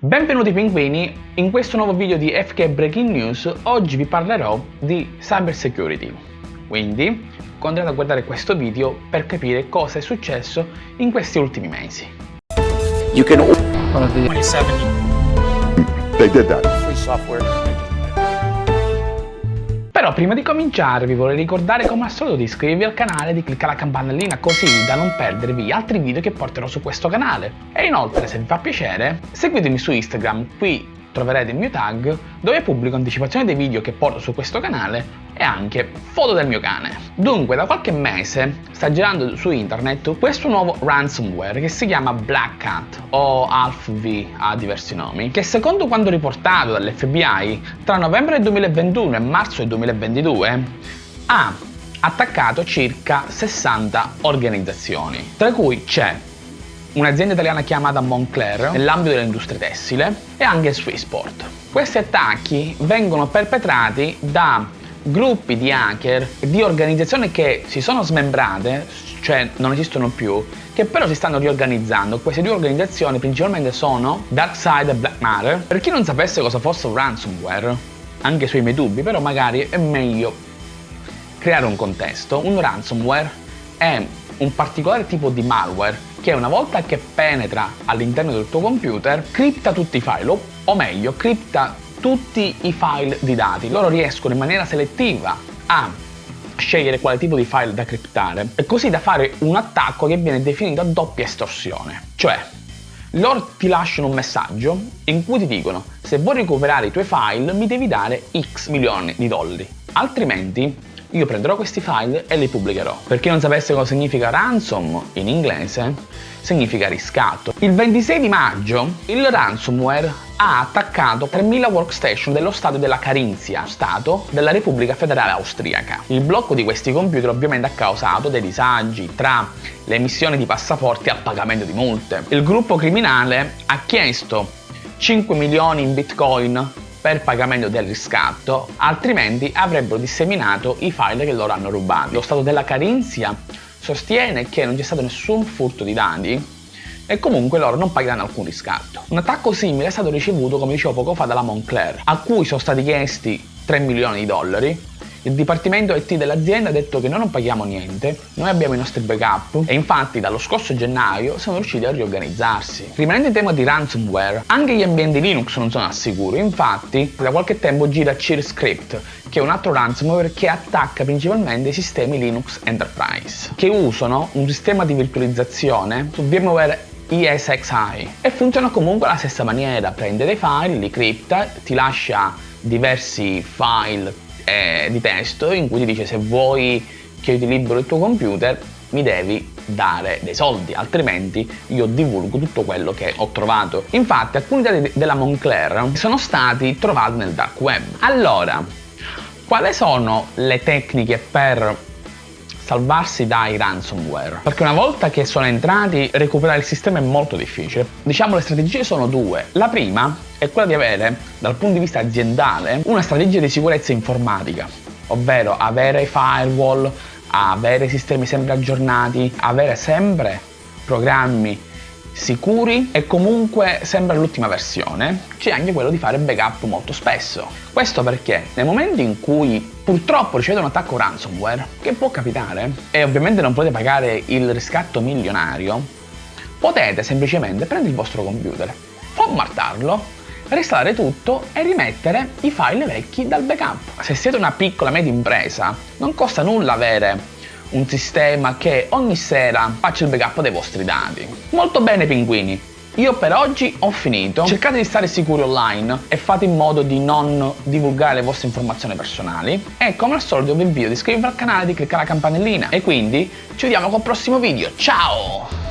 Benvenuti pinguini, in questo nuovo video di FK Breaking News oggi vi parlerò di cyber security. Quindi continuate a guardare questo video per capire cosa è successo in questi ultimi mesi. You can 27 they did that. free software. Però prima di cominciare vi vorrei ricordare come al solito di iscrivervi al canale e di cliccare la campanellina così da non perdervi altri video che porterò su questo canale. E inoltre se vi fa piacere seguitemi su Instagram, qui troverete il mio tag dove pubblico anticipazioni dei video che porto su questo canale e anche foto del mio cane. Dunque da qualche mese sta girando su internet questo nuovo ransomware che si chiama Black Cat o Alpha V ha diversi nomi che secondo quanto riportato dall'FBI tra novembre del 2021 e marzo del 2022 ha attaccato circa 60 organizzazioni tra cui c'è un'azienda italiana chiamata Moncler nell'ambito dell'industria tessile e anche Swissport. Questi attacchi vengono perpetrati da gruppi di hacker di organizzazioni che si sono smembrate, cioè non esistono più, che però si stanno riorganizzando. Queste due organizzazioni principalmente sono DarkSide e Black Matter. Per chi non sapesse cosa fosse un ransomware, anche sui miei dubbi, però magari è meglio creare un contesto. Un ransomware è un particolare tipo di malware che una volta che penetra all'interno del tuo computer cripta tutti i file, o, meglio, cripta tutti i file di dati. Loro riescono in maniera selettiva a scegliere quale tipo di file da criptare così da fare un attacco che viene definito a doppia estorsione. Cioè, loro ti lasciano un messaggio in cui ti dicono se vuoi recuperare i tuoi file mi devi dare x milioni di dollari, altrimenti io prenderò questi file e li pubblicherò. Per chi non sapesse cosa significa ransom in inglese, significa riscatto. Il 26 di maggio il ransomware ha attaccato 3.000 workstation dello Stato della Carinzia, Stato della Repubblica Federale Austriaca. Il blocco di questi computer ovviamente ha causato dei disagi tra l'emissione di passaporti il pagamento di multe. Il gruppo criminale ha chiesto 5 milioni in bitcoin per pagamento del riscatto, altrimenti avrebbero disseminato i file che loro hanno rubato. Lo Stato della Carinzia sostiene che non c'è stato nessun furto di dati e comunque loro non pagheranno alcun riscatto. Un attacco simile è stato ricevuto, come dicevo poco fa, dalla Moncler, a cui sono stati chiesti 3 milioni di dollari il dipartimento IT dell'azienda ha detto che noi non paghiamo niente, noi abbiamo i nostri backup e infatti dallo scorso gennaio siamo riusciti a riorganizzarsi. Rimanendo in tema di ransomware, anche gli ambienti Linux non sono al sicuro, infatti da qualche tempo gira CheerScript, che è un altro ransomware che attacca principalmente i sistemi Linux Enterprise, che usano un sistema di virtualizzazione su VMware ESXi e funziona comunque alla stessa maniera, prende dei file, li cripta, ti lascia diversi file eh, di testo in cui ti dice se vuoi che io ti libero il tuo computer mi devi dare dei soldi, altrimenti io divulgo tutto quello che ho trovato. Infatti alcuni dati della Moncler sono stati trovati nel dark web. Allora, quali sono le tecniche per salvarsi dai ransomware. Perché una volta che sono entrati recuperare il sistema è molto difficile. Diciamo le strategie sono due. La prima è quella di avere dal punto di vista aziendale una strategia di sicurezza informatica ovvero avere firewall avere sistemi sempre aggiornati avere sempre programmi sicuri e comunque sembra l'ultima versione, c'è anche quello di fare backup molto spesso. Questo perché nel momento in cui purtroppo ricevete un attacco ransomware, che può capitare, e ovviamente non potete pagare il riscatto milionario, potete semplicemente prendere il vostro computer, formattarlo, restare tutto e rimettere i file vecchi dal backup. Se siete una piccola media impresa, non costa nulla avere un sistema che ogni sera faccia il backup dei vostri dati. Molto bene pinguini, io per oggi ho finito, cercate di stare sicuri online e fate in modo di non divulgare le vostre informazioni personali. E come al solito vi invito ad iscrivervi al canale e di cliccare la campanellina. E quindi ci vediamo col prossimo video, ciao!